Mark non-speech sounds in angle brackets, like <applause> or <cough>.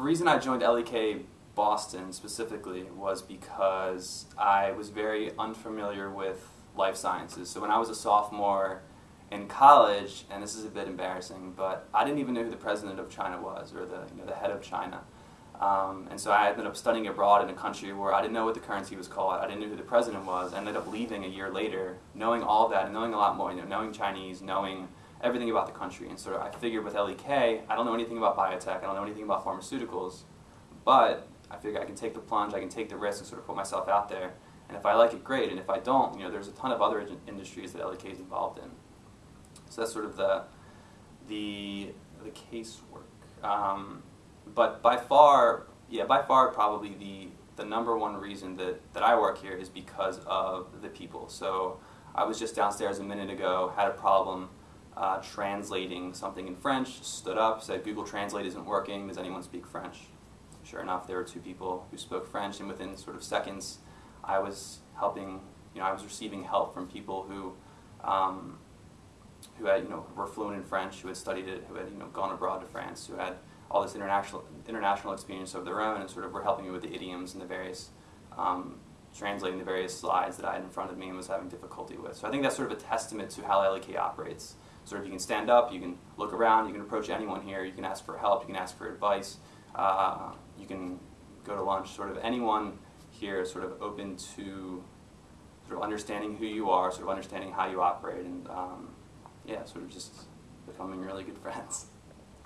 reason I joined LEK Boston specifically was because I was very unfamiliar with life sciences. So when I was a sophomore in college, and this is a bit embarrassing, but I didn't even know who the president of China was or the, you know, the head of China. Um, and so I ended up studying abroad in a country where I didn't know what the currency was called. I didn't know who the president was. I ended up leaving a year later, knowing all that and knowing a lot more, you know, knowing Chinese, knowing everything about the country. And so I figured with LEK, I don't know anything about biotech, I don't know anything about pharmaceuticals, but I figure I can take the plunge, I can take the risk and sort of put myself out there. And if I like it, great. And if I don't, you know, there's a ton of other industries that LEK is involved in. So that's sort of the the the casework. Um, but by far, yeah, by far probably the the number one reason that, that I work here is because of the people. So I was just downstairs a minute ago, had a problem uh, translating something in French, stood up, said Google Translate isn't working, does anyone speak French? Sure enough, there were two people who spoke French and within sort of seconds I was helping, you know, I was receiving help from people who um, who had, you know, were fluent in French, who had studied it, who had, you know, gone abroad to France, who had all this international international experience of their own, and sort of were helping me with the idioms and the various um, translating the various slides that I had in front of me and was having difficulty with. So I think that's sort of a testament to how LEK operates. Of you can stand up, you can look around, you can approach anyone here, you can ask for help, you can ask for advice, uh, you can go to lunch. Sort of anyone here is sort of open to sort of understanding who you are, sort of understanding how you operate, and um, yeah, sort of just becoming really good <laughs> friends.